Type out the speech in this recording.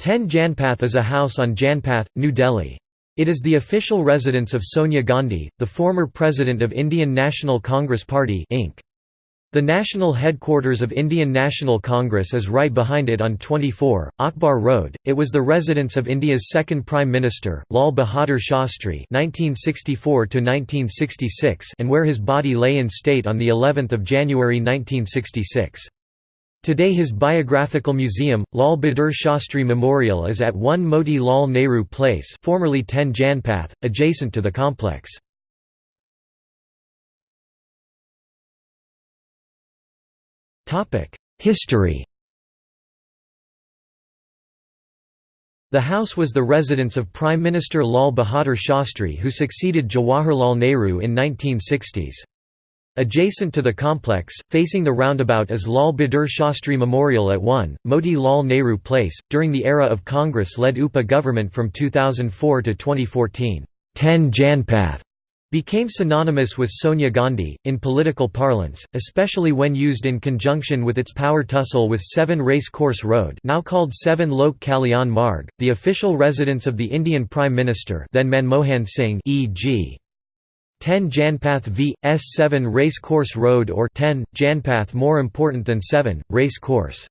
10 Janpath is a house on Janpath, New Delhi. It is the official residence of Sonia Gandhi, the former president of Indian National Congress Party Inc. The national headquarters of Indian National Congress is right behind it on 24, Akbar Road. It was the residence of India's second Prime Minister, Lal Bahadur Shastri (1964–1966), and where his body lay in state on the 11th of January 1966. Today his biographical museum, Lal Bahadur Shastri Memorial is at 1 Moti Lal Nehru Place formerly 10 Janpath, adjacent to the complex. History The house was the residence of Prime Minister Lal Bahadur Shastri who succeeded Jawaharlal Nehru in 1960s. Adjacent to the complex, facing the roundabout is Lal Bahadur Shastri Memorial at 1, Moti Lal Nehru Place. During the era of Congress led UPA government from 2004 to 2014, 10 Janpath became synonymous with Sonia Gandhi, in political parlance, especially when used in conjunction with its power tussle with 7 Race Course Road now called 7 Lok Kalyan Marg, the official residence of the Indian Prime Minister then Manmohan Singh e.g. 10 Janpath v. S 7 Race Course Road or 10, Janpath more important than 7, Race Course.